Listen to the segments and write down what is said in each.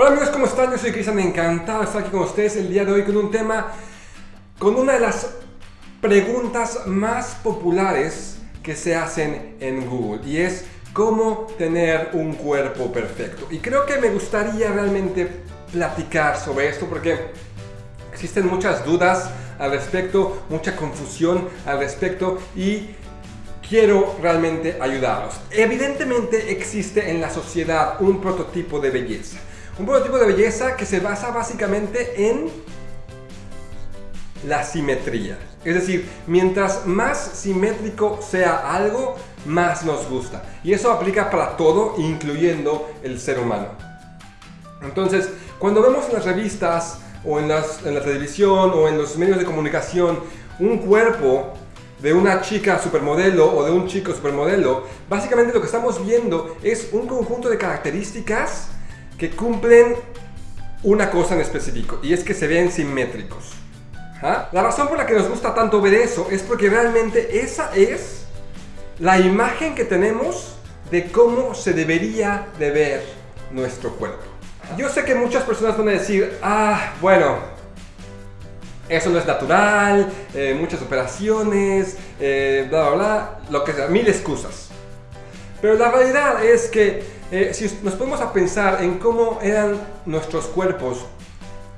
Hola amigos, ¿cómo están? Yo soy Cristian, encantado de estar aquí con ustedes el día de hoy con un tema, con una de las preguntas más populares que se hacen en Google y es cómo tener un cuerpo perfecto. Y creo que me gustaría realmente platicar sobre esto porque existen muchas dudas al respecto, mucha confusión al respecto y quiero realmente ayudarlos. Evidentemente existe en la sociedad un prototipo de belleza. Un prototipo de belleza que se basa básicamente en la simetría. Es decir, mientras más simétrico sea algo, más nos gusta. Y eso aplica para todo, incluyendo el ser humano. Entonces, cuando vemos en las revistas o en, en la televisión o en los medios de comunicación un cuerpo de una chica supermodelo o de un chico supermodelo, básicamente lo que estamos viendo es un conjunto de características que cumplen una cosa en específico y es que se ven simétricos. ¿Ah? La razón por la que nos gusta tanto ver eso es porque realmente esa es la imagen que tenemos de cómo se debería de ver nuestro cuerpo. Yo sé que muchas personas van a decir, ah, bueno, eso no es natural, eh, muchas operaciones, eh, bla, bla, bla, lo que sea, mil excusas. Pero la realidad es que eh, si nos ponemos a pensar en cómo eran nuestros cuerpos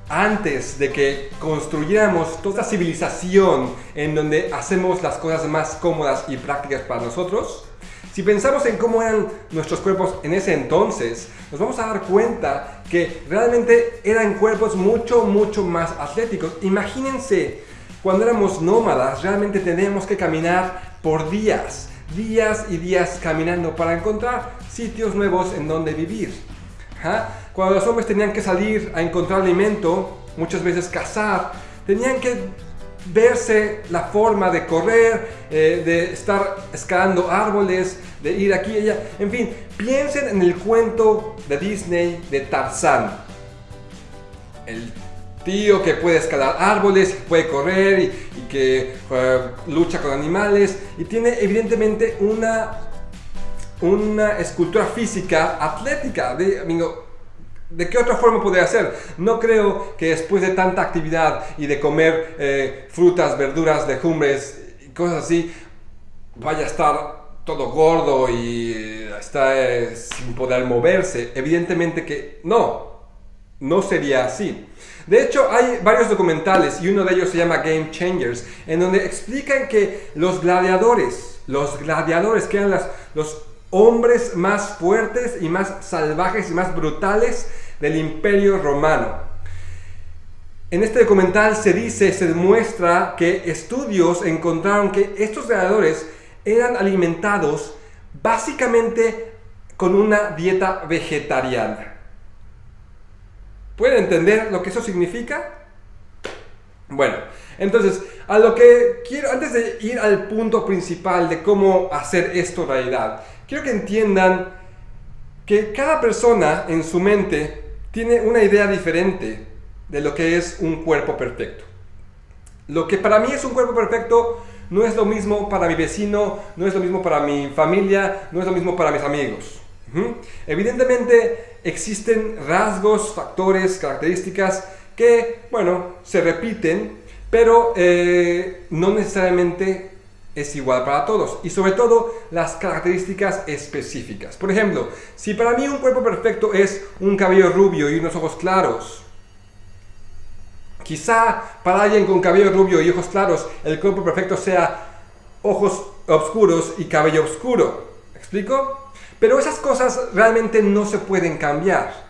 antes de que construyéramos toda civilización en donde hacemos las cosas más cómodas y prácticas para nosotros, si pensamos en cómo eran nuestros cuerpos en ese entonces, nos vamos a dar cuenta que realmente eran cuerpos mucho, mucho más atléticos. Imagínense, cuando éramos nómadas, realmente teníamos que caminar por días días y días caminando para encontrar sitios nuevos en donde vivir. Cuando los hombres tenían que salir a encontrar alimento, muchas veces cazar, tenían que verse la forma de correr, eh, de estar escalando árboles, de ir aquí y allá. En fin, piensen en el cuento de Disney de Tarzán. El tío que puede escalar árboles, puede correr y, que eh, lucha con animales y tiene evidentemente una, una escultura física atlética. De, amigo, ¿De qué otra forma podría hacer? No creo que después de tanta actividad y de comer eh, frutas, verduras, legumbres y cosas así, vaya a estar todo gordo y eh, está sin poder moverse. Evidentemente que no, no sería así. De hecho, hay varios documentales y uno de ellos se llama Game Changers, en donde explican que los gladiadores, los gladiadores que eran los hombres más fuertes y más salvajes y más brutales del imperio romano. En este documental se dice, se demuestra que estudios encontraron que estos gladiadores eran alimentados básicamente con una dieta vegetariana. ¿Pueden entender lo que eso significa? Bueno, entonces, a lo que quiero, antes de ir al punto principal de cómo hacer esto realidad, quiero que entiendan que cada persona en su mente tiene una idea diferente de lo que es un cuerpo perfecto. Lo que para mí es un cuerpo perfecto no es lo mismo para mi vecino, no es lo mismo para mi familia, no es lo mismo para mis amigos. Evidentemente existen rasgos, factores, características que, bueno, se repiten, pero eh, no necesariamente es igual para todos y sobre todo las características específicas. Por ejemplo, si para mí un cuerpo perfecto es un cabello rubio y unos ojos claros, quizá para alguien con cabello rubio y ojos claros el cuerpo perfecto sea ojos oscuros y cabello oscuro. ¿Me explico? Pero esas cosas realmente no se pueden cambiar.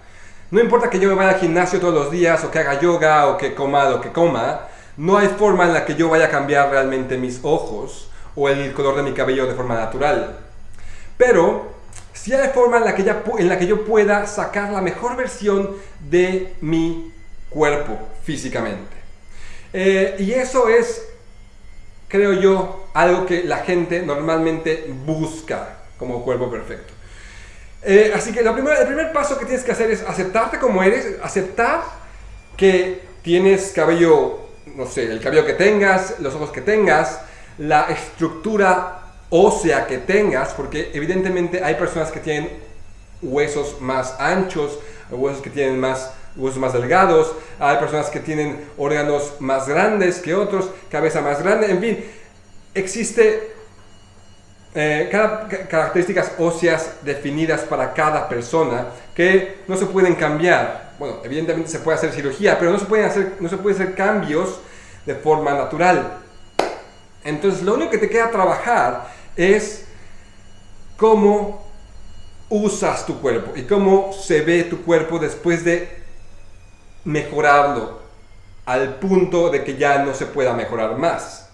No importa que yo me vaya al gimnasio todos los días, o que haga yoga, o que coma lo que coma, no hay forma en la que yo vaya a cambiar realmente mis ojos o el color de mi cabello de forma natural. Pero sí hay forma en la que, en la que yo pueda sacar la mejor versión de mi cuerpo físicamente. Eh, y eso es, creo yo, algo que la gente normalmente busca como cuerpo perfecto. Eh, así que el primer paso que tienes que hacer es aceptarte como eres, aceptar que tienes cabello, no sé, el cabello que tengas, los ojos que tengas, la estructura ósea que tengas, porque evidentemente hay personas que tienen huesos más anchos, huesos que tienen más huesos más delgados, hay personas que tienen órganos más grandes que otros, cabeza más grande, en fin, existe eh, características óseas definidas para cada persona que no se pueden cambiar. Bueno, evidentemente se puede hacer cirugía, pero no se pueden hacer, no se pueden hacer cambios de forma natural. Entonces, lo único que te queda trabajar es cómo usas tu cuerpo y cómo se ve tu cuerpo después de mejorarlo al punto de que ya no se pueda mejorar más.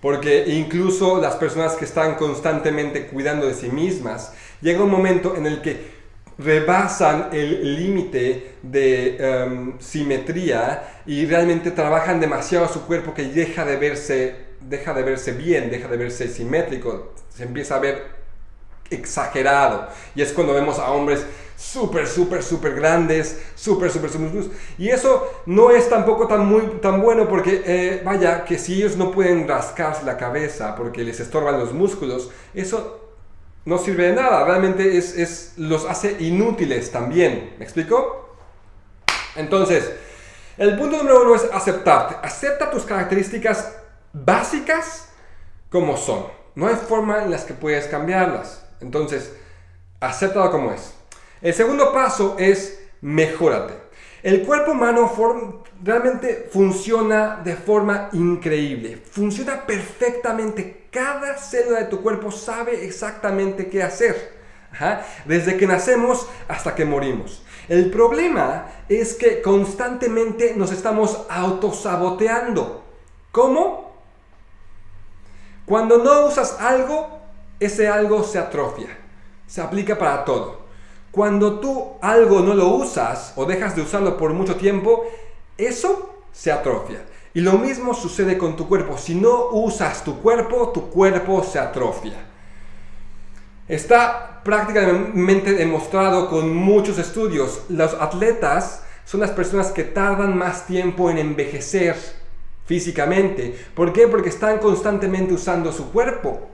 Porque incluso las personas que están constantemente cuidando de sí mismas, llega un momento en el que rebasan el límite de em, simetría y realmente trabajan demasiado su cuerpo que deja de verse deja de verse bien, deja de verse simétrico, se empieza a ver exagerado. Y es cuando vemos a hombres súper, súper, súper grandes, súper, súper, súper... Y eso no es tampoco tan, muy, tan bueno porque, eh, vaya, que si ellos no pueden rascarse la cabeza porque les estorban los músculos, eso no sirve de nada, realmente es, es, los hace inútiles también. ¿Me explico? Entonces, el punto número uno es aceptarte. Acepta tus características básicas como son. No hay forma en las que puedes cambiarlas. Entonces, acéptalo como es. El segundo paso es mejórate. El cuerpo humano realmente funciona de forma increíble. Funciona perfectamente. Cada célula de tu cuerpo sabe exactamente qué hacer. Desde que nacemos hasta que morimos. El problema es que constantemente nos estamos autosaboteando. ¿Cómo? Cuando no usas algo, ese algo se atrofia. Se aplica para todo. Cuando tú algo no lo usas o dejas de usarlo por mucho tiempo, eso se atrofia. Y lo mismo sucede con tu cuerpo. Si no usas tu cuerpo, tu cuerpo se atrofia. Está prácticamente demostrado con muchos estudios. Los atletas son las personas que tardan más tiempo en envejecer físicamente. ¿Por qué? Porque están constantemente usando su cuerpo.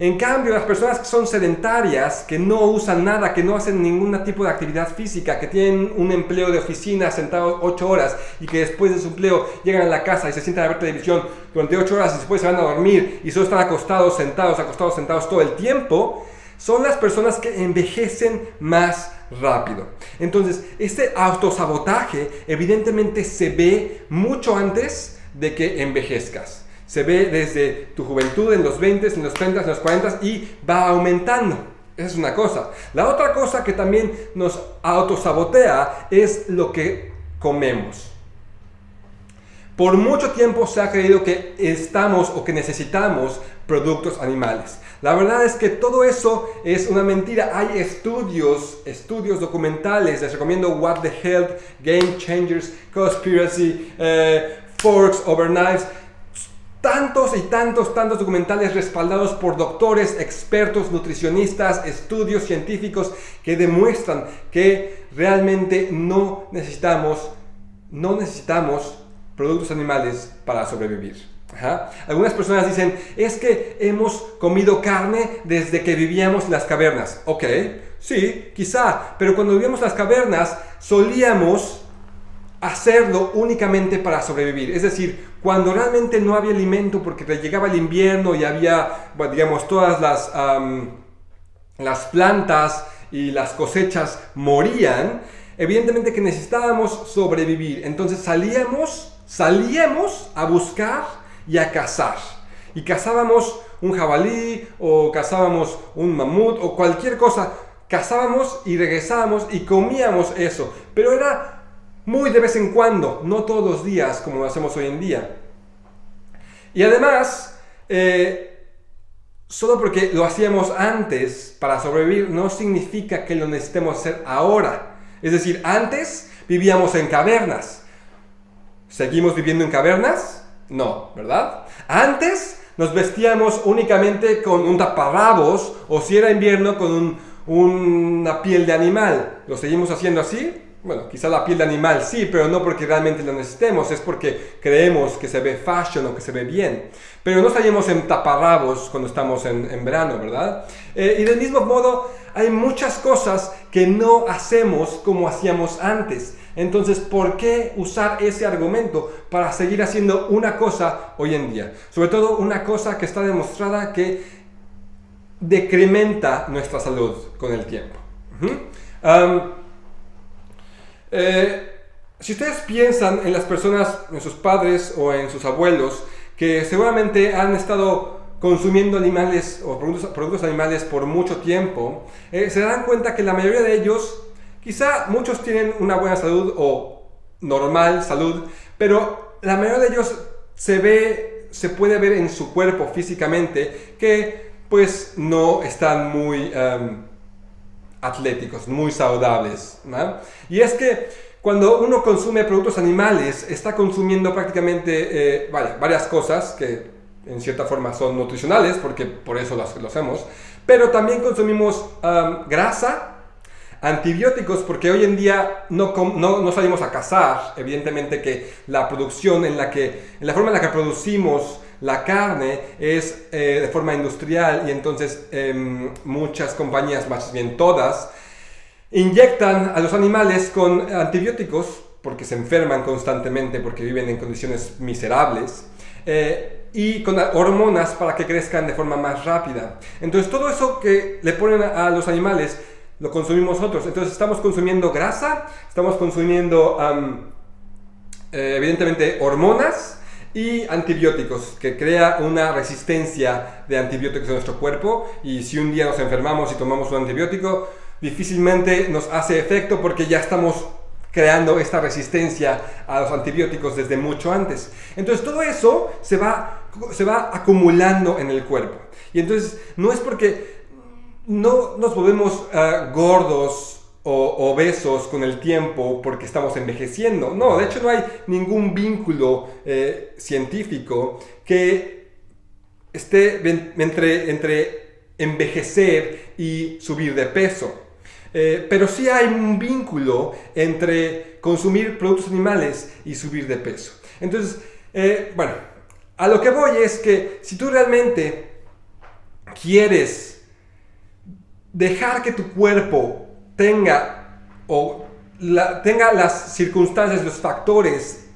En cambio, las personas que son sedentarias, que no usan nada, que no hacen ningún tipo de actividad física, que tienen un empleo de oficina sentados 8 horas y que después de su empleo llegan a la casa y se sientan a ver televisión durante 8 horas y después se van a dormir y solo están acostados, sentados, acostados, sentados todo el tiempo, son las personas que envejecen más rápido. Entonces, este autosabotaje evidentemente se ve mucho antes de que envejezcas se ve desde tu juventud en los 20, en los 30, en los 40 y va aumentando. Esa es una cosa. La otra cosa que también nos autosabotea es lo que comemos. Por mucho tiempo se ha creído que estamos o que necesitamos productos animales. La verdad es que todo eso es una mentira. Hay estudios, estudios documentales. Les recomiendo What the Health, Game Changers, Conspiracy, eh, Forks Over Knives tantos y tantos, tantos documentales respaldados por doctores, expertos, nutricionistas, estudios científicos que demuestran que realmente no necesitamos, no necesitamos productos animales para sobrevivir. Algunas personas dicen, es que hemos comido carne desde que vivíamos en las cavernas. Ok, sí, quizá, pero cuando vivíamos en las cavernas solíamos hacerlo únicamente para sobrevivir. Es decir, cuando realmente no había alimento porque llegaba el invierno y había, digamos, todas las, las plantas y las cosechas morían, evidentemente que necesitábamos sobrevivir. Entonces salíamos, salíamos a buscar y a cazar. Y cazábamos un jabalí o cazábamos un mamut o cualquier cosa. Cazábamos y regresábamos y comíamos eso. Pero era muy de vez en cuando, no todos los días como lo hacemos hoy en día. Y además, eh, solo porque lo hacíamos antes para sobrevivir no significa que lo necesitemos hacer ahora. Es decir, antes vivíamos en cavernas. ¿Seguimos viviendo en cavernas? No, ¿verdad? Antes nos vestíamos únicamente con un taparrabos o si era invierno con una piel de animal. ¿Lo seguimos haciendo así? Bueno, quizá la piel de animal sí, pero no porque realmente lo necesitemos, es porque creemos que se ve fashion o que se ve bien. Pero no estaríamos en taparrabos cuando estamos en, verano, ¿verdad? Eh, y del mismo modo, hay muchas cosas que no hacemos como hacíamos antes. Entonces, ¿por qué usar ese argumento para seguir haciendo una cosa hoy en día? Sobre todo una cosa que está demostrada que decrementa nuestra salud con el tiempo. Eh, si ustedes piensan en las personas, en sus padres o en sus abuelos, que seguramente han estado consumiendo animales o productos, animales por mucho tiempo, eh, se dan cuenta que la mayoría de ellos, quizá muchos tienen una buena salud o normal salud, pero la mayoría de ellos se ve, se puede ver en su cuerpo físicamente que pues no están muy em, atléticos, muy saludables. Y es que cuando uno consume productos animales, está consumiendo prácticamente eh, varias cosas que en cierta forma son nutricionales, porque por eso lo, hacemos, pero también consumimos grasa, antibióticos, porque hoy en día no, no, salimos a cazar, evidentemente que la producción en la que, en la forma en la que producimos la carne es eh, de forma industrial y entonces em, muchas compañías, más bien todas, Inyectan a los animales con antibióticos porque se enferman constantemente, porque viven en condiciones miserables, eh, y con hormonas para que crezcan de forma más rápida. Entonces todo eso que le ponen a, los animales lo consumimos nosotros. Entonces estamos consumiendo grasa, estamos consumiendo eh, evidentemente hormonas y antibióticos, que crea una resistencia de antibióticos en nuestro cuerpo y si un día nos enfermamos y tomamos un antibiótico, difícilmente nos hace efecto porque ya estamos creando esta resistencia a los antibióticos desde mucho antes. Entonces todo eso se va, se va acumulando en el cuerpo. Y entonces no es porque no nos volvemos eh, gordos o obesos con el tiempo porque estamos envejeciendo. No, de hecho no hay ningún vínculo eh, científico que esté entre, entre envejecer y subir de peso. Eh, pero sí hay un vínculo entre consumir productos animales y subir de peso. Entonces, eh, bueno, a lo que voy es que si tú realmente quieres dejar que tu cuerpo tenga o tenga las circunstancias, los factores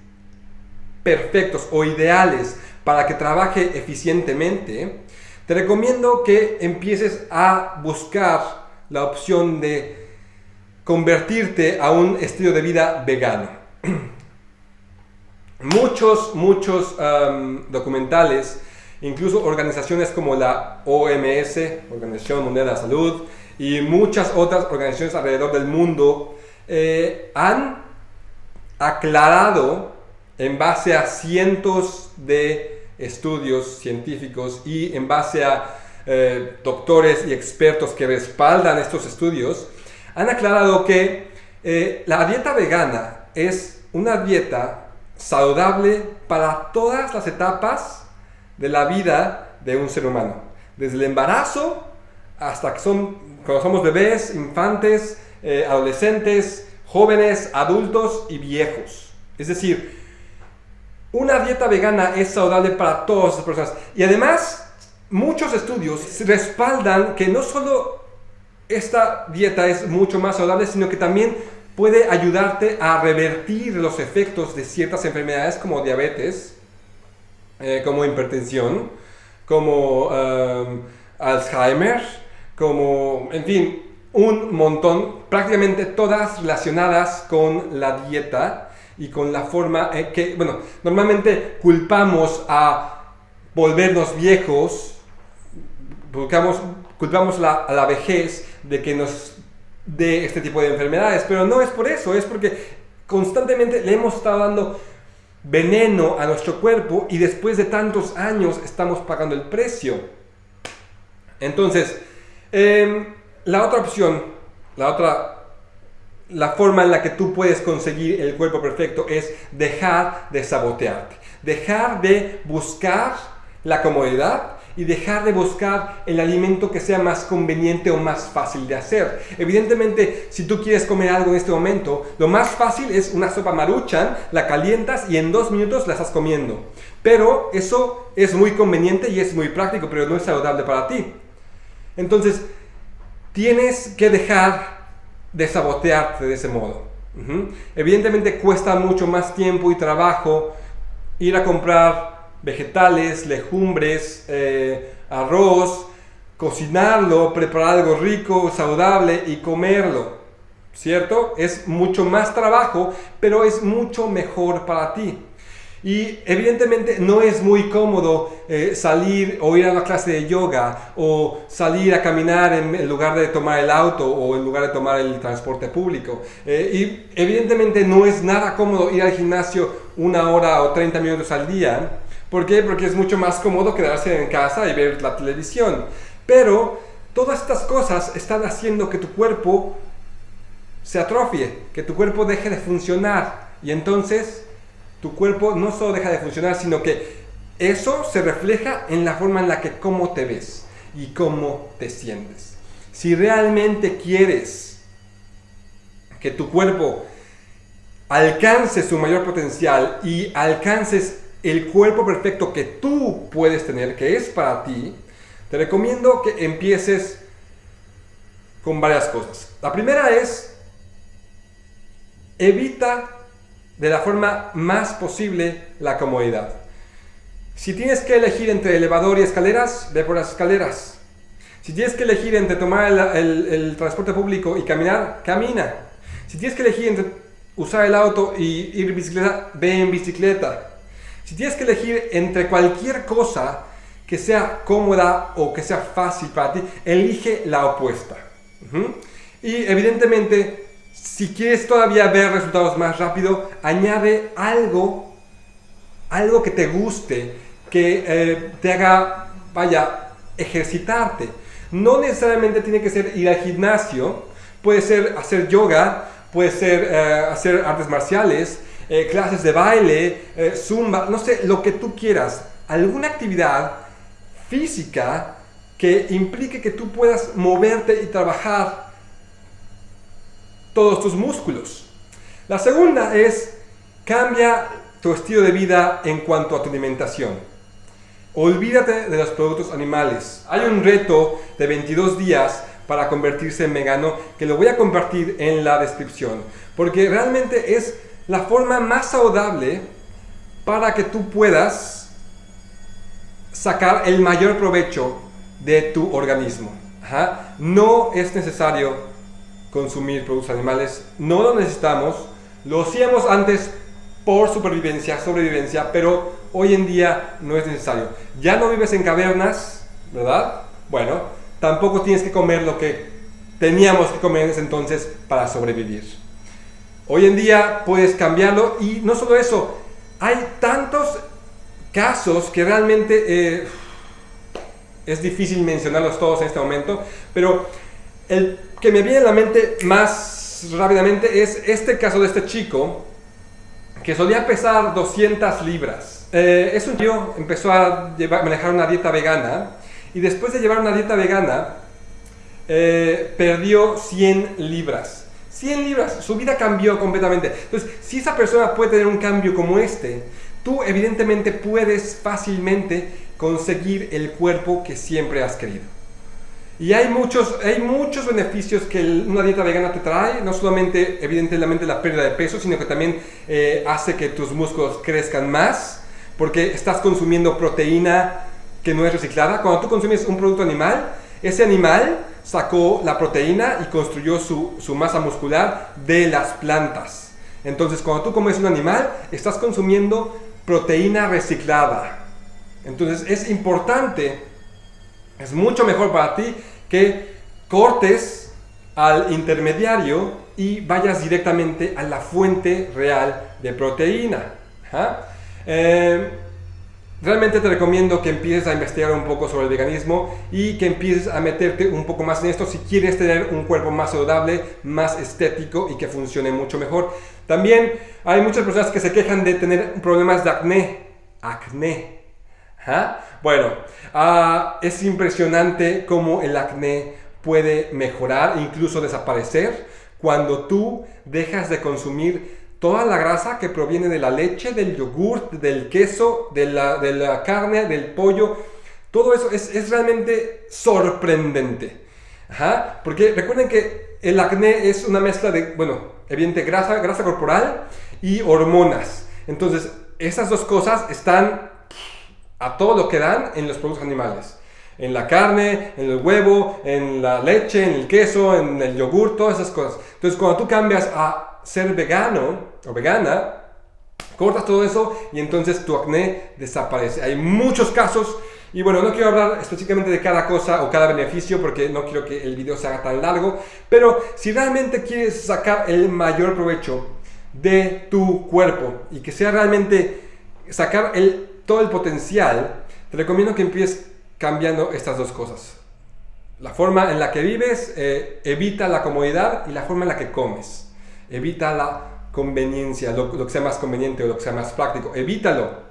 perfectos o ideales para que trabaje eficientemente, te recomiendo que empieces a buscar la opción de convertirte a un estilo de vida vegano. muchos, muchos documentales, incluso organizaciones como la OMS, Organización Mundial de la Salud, y muchas otras organizaciones alrededor del mundo, eh, han aclarado en base a cientos de estudios científicos y en base a eh, doctores y expertos que respaldan estos estudios, han aclarado que eh, la dieta vegana es una dieta saludable para todas las etapas de la vida de un ser humano. Desde el embarazo hasta que son, cuando somos bebés, infantes, eh, adolescentes, jóvenes, adultos y viejos. Es decir, una dieta vegana es saludable para todas las personas. Y además, muchos estudios respaldan que no solo esta dieta es mucho más saludable, sino que también puede ayudarte a revertir los efectos de ciertas enfermedades como diabetes, eh, como hipertensión, como um, Alzheimer, como, en fin, un montón, prácticamente todas relacionadas con la dieta y con la forma que, bueno, normalmente culpamos a volvernos viejos Buscamos, culpamos la, a la vejez de que nos dé este tipo de enfermedades, pero no es por eso, es porque constantemente le hemos estado dando veneno a nuestro cuerpo y después de tantos años estamos pagando el precio. Entonces, em, la otra opción, la otra, la forma en la que tú puedes conseguir el cuerpo perfecto es dejar de sabotearte, dejar de buscar la comodidad y dejar de buscar el alimento que sea más conveniente o más fácil de hacer. Evidentemente, si tú quieres comer algo en este momento, lo más fácil es una sopa maruchan, la calientas y en dos minutos la estás comiendo. Pero eso es muy conveniente y es muy práctico, pero no es saludable para ti. Entonces, tienes que dejar de sabotearte de ese modo. Evidentemente cuesta mucho más tiempo y trabajo ir a comprar vegetales, legumbres, eh, arroz, cocinarlo, preparar algo rico, saludable y comerlo. ¿Cierto? Es mucho más trabajo, pero es mucho mejor para ti. Y evidentemente no es muy cómodo eh, salir o ir a una clase de yoga o salir a caminar en, lugar de tomar el auto o en lugar de tomar el transporte público. Eh, y evidentemente no es nada cómodo ir al gimnasio una hora o 30 minutos al día. ¿Por qué? Porque es mucho más cómodo quedarse en casa y ver la televisión. Pero todas estas cosas están haciendo que tu cuerpo se atrofie, que tu cuerpo deje de funcionar. Y entonces tu cuerpo no solo deja de funcionar, sino que eso se refleja en la forma en la que cómo te ves y cómo te sientes. Si realmente quieres que tu cuerpo alcance su mayor potencial y alcances el cuerpo perfecto que tú puedes tener, que es para ti, te recomiendo que empieces con varias cosas. La primera es, evita de la forma más posible la comodidad. Si tienes que elegir entre elevador y escaleras, ve por las escaleras. Si tienes que elegir entre tomar el, transporte público y caminar, camina. Si tienes que elegir entre usar el auto y ir en bicicleta, ve en bicicleta. Si tienes que elegir entre cualquier cosa que sea cómoda o que sea fácil para ti, elige la opuesta. Y evidentemente si quieres todavía ver resultados más rápido, añade algo, algo que te guste, que eh, te haga, vaya, ejercitarte. No necesariamente tiene que ser ir al gimnasio, puede ser hacer yoga, puede ser eh, hacer artes marciales, eh, clases de baile, zumba, no sé, lo que tú quieras. Alguna actividad física que implique que tú puedas moverte y trabajar todos tus músculos. La segunda es cambia tu estilo de vida en cuanto a tu alimentación. Olvídate de los productos animales. Hay un reto de 22 días para convertirse en vegano que lo voy a compartir en la descripción. Porque realmente es la forma más saludable para que tú puedas sacar el mayor provecho de tu organismo. No es necesario consumir productos animales. No lo necesitamos. Lo hacíamos antes por supervivencia, sobrevivencia, pero hoy en día no es necesario. Ya no vives en cavernas, ¿verdad? Bueno, tampoco tienes que comer lo que teníamos que comer en ese entonces para sobrevivir. Hoy en día puedes cambiarlo y no solo eso, hay tantos casos que realmente eh, es difícil mencionarlos todos en este momento, pero el que me viene a la mente más rápidamente es este caso de este chico que solía pesar 200 libras. Eh, es un tío, empezó a manejar una dieta vegana y después de llevar una dieta vegana eh, perdió 100 libras. 100 libras, su vida cambió completamente. Entonces, si esa persona puede tener un cambio como este, tú evidentemente puedes fácilmente conseguir el cuerpo que siempre has querido. Y hay muchos, hay muchos beneficios que una dieta vegana te trae, no solamente evidentemente la pérdida de peso, sino que también eh, hace que tus músculos crezcan más, porque estás consumiendo proteína que no es reciclada. Cuando tú consumes un producto animal, ese animal sacó la proteína y construyó su, su masa muscular de las plantas. Entonces, cuando tú comes un animal, estás consumiendo proteína reciclada. Entonces, es importante es mucho mejor para ti que cortes al intermediario y vayas directamente a la fuente real de proteína. Eh, realmente te recomiendo que empieces a investigar un poco sobre el veganismo y que empieces a meterte un poco más en esto si quieres tener un cuerpo más saludable, más estético y que funcione mucho mejor. También hay muchas personas que se quejan de tener problemas de acné. Acné. Bueno, ah, es impresionante cómo el acné puede mejorar, incluso desaparecer, cuando tú dejas de consumir toda la grasa que proviene de la leche, del yogur, del queso, de la, carne, del pollo. Todo eso es, realmente sorprendente. Ajá, porque recuerden que el acné es una mezcla de, bueno, evidente grasa, grasa corporal y hormonas. Entonces, esas dos cosas están a todo lo que dan en los productos animales. En la carne, en el huevo, en la leche, en el queso, en el yogur, todas esas cosas. Entonces, cuando tú cambias a ser vegano o vegana, cortas todo eso y entonces tu acné desaparece. Hay muchos casos y bueno, no quiero hablar específicamente de cada cosa o cada beneficio porque no quiero que el video se haga tan largo, pero si realmente quieres sacar el mayor provecho de tu cuerpo y que sea realmente sacar el, todo el potencial, te recomiendo que empieces cambiando estas dos cosas. La forma en la que vives, eh, evita la comodidad y la forma en la que comes. Evita la conveniencia, lo, que sea más conveniente o lo que sea más práctico. Evítalo.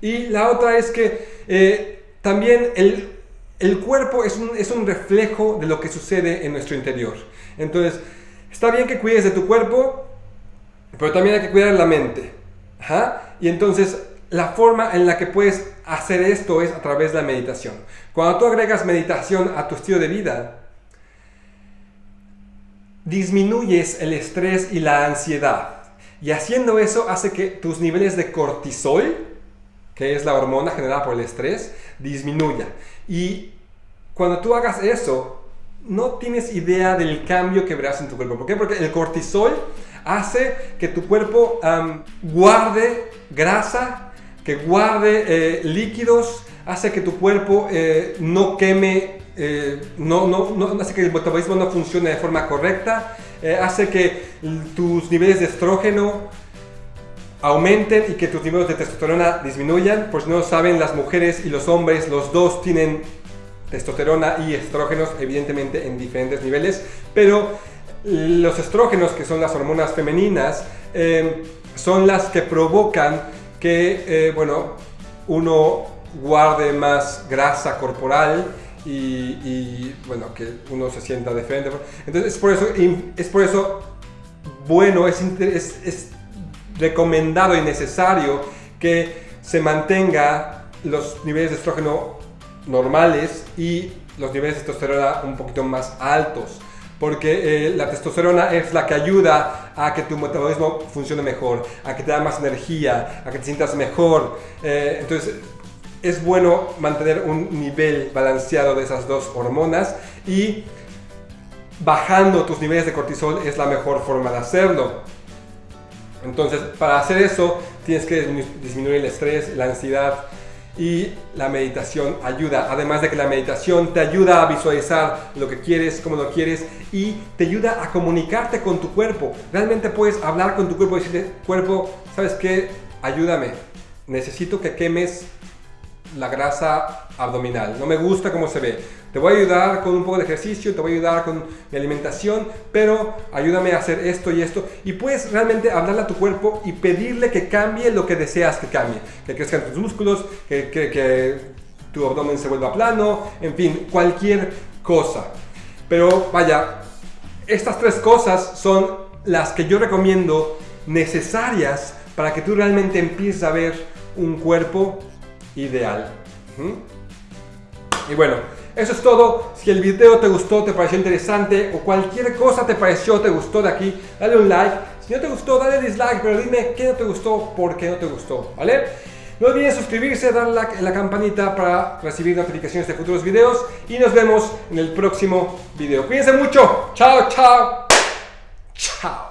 Y la otra es que eh, también el, el cuerpo es un, es un, reflejo de lo que sucede en nuestro interior. Entonces, está bien que cuides de tu cuerpo, pero también hay que cuidar la mente. Y entonces, la forma en la que puedes hacer esto es a través de la meditación. Cuando tú agregas meditación a tu estilo de vida, disminuyes el estrés y la ansiedad. Y haciendo eso hace que tus niveles de cortisol, que es la hormona generada por el estrés, disminuya. Y cuando tú hagas eso, no tienes idea del cambio que verás en tu cuerpo. ¿Por qué? Porque el cortisol hace que tu cuerpo guarde grasa, que guarde eh, líquidos, hace que tu cuerpo eh, no queme eh, no, no, no, hace que el metabolismo no funcione de forma correcta, eh, hace que tus niveles de estrógeno aumenten y que tus niveles de testosterona disminuyan. Por si no lo saben, las mujeres y los hombres, los dos tienen testosterona y estrógenos, evidentemente en diferentes niveles, pero los estrógenos, que son las hormonas femeninas, eh, son las que provocan que, bueno, uno guarde más grasa corporal, y, bueno, que uno se sienta diferente. Entonces es por eso, es por eso bueno, es, es, recomendado y necesario que se mantenga los niveles de estrógeno normales y los niveles de testosterona un poquito más altos porque eh, la testosterona es la que ayuda a que tu metabolismo funcione mejor, a que te da más energía, a que te sientas mejor. Eh, entonces, es bueno mantener un nivel balanceado de esas dos hormonas y bajando tus niveles de cortisol es la mejor forma de hacerlo. Entonces, para hacer eso, tienes que disminuir el estrés, la ansiedad y la meditación ayuda. Además de que la meditación te ayuda a visualizar lo que quieres, cómo lo quieres y te ayuda a comunicarte con tu cuerpo. Realmente puedes hablar con tu cuerpo y decirle, cuerpo, ¿sabes qué? Ayúdame. Necesito que quemes la grasa abdominal. No me gusta cómo se ve. Te voy a ayudar con un poco de ejercicio, te voy a ayudar con mi alimentación, pero ayúdame a hacer esto y esto. Y puedes realmente hablarle a tu cuerpo y pedirle que cambie lo que deseas que cambie. Que crezcan tus músculos, que, que tu abdomen se vuelva plano, en fin, cualquier cosa. Pero vaya, estas tres cosas son las que yo recomiendo necesarias para que tú realmente empieces a ver un cuerpo ideal. Y bueno, eso es todo. Si el video te gustó, te pareció interesante o cualquier cosa te pareció, te gustó de aquí, dale un like. Si no te gustó, dale dislike, pero dime qué no te gustó, por qué no te gustó, ¿vale? No olviden suscribirse, darle la, la campanita para recibir notificaciones de futuros videos y nos vemos en el próximo video. Cuídense mucho. Chao, chao. Chao.